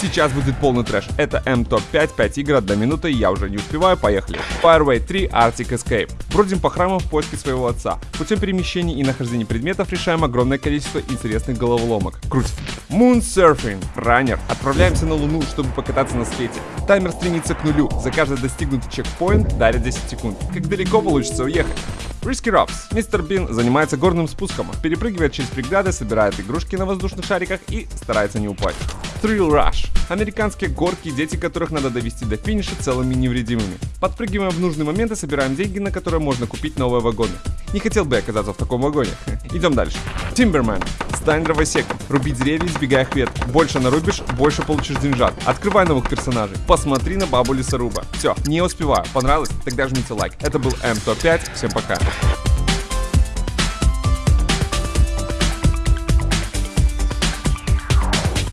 Сейчас будет полный трэш. Это М-топ-5, 5 игр, 1 минута, я уже не успеваю, поехали. Fireway 3 Arctic Escape. Бродим по храмам в поиске своего отца. Путем перемещений и нахождения предметов решаем огромное количество интересных головоломок. Круть. Moon Surfing. Раннер. Отправляемся на Луну, чтобы покататься на скейте. Таймер стремится к нулю. За каждый достигнутый чекпоинт дарит 10 секунд. Как далеко получится уехать? Risky Robs. Мистер Бин занимается горным спуском, перепрыгивает через преграды, собирает игрушки на воздушных шариках и старается не упасть. Thrill Rush. Американские горки, дети которых надо довести до финиша целыми невредимыми. Подпрыгиваем в нужный момент и собираем деньги, на которые можно купить новые вагоны. Не хотел бы оказаться в таком вагоне. Идем дальше. Timberman. Стань дровосеком. Руби деревья, избегая их веток. Больше нарубишь, больше получишь деньжат. Открывай новых персонажей. Посмотри на бабу лесоруба. Все, не успеваю. Понравилось? Тогда жмите лайк. Это был М105. Всем пока.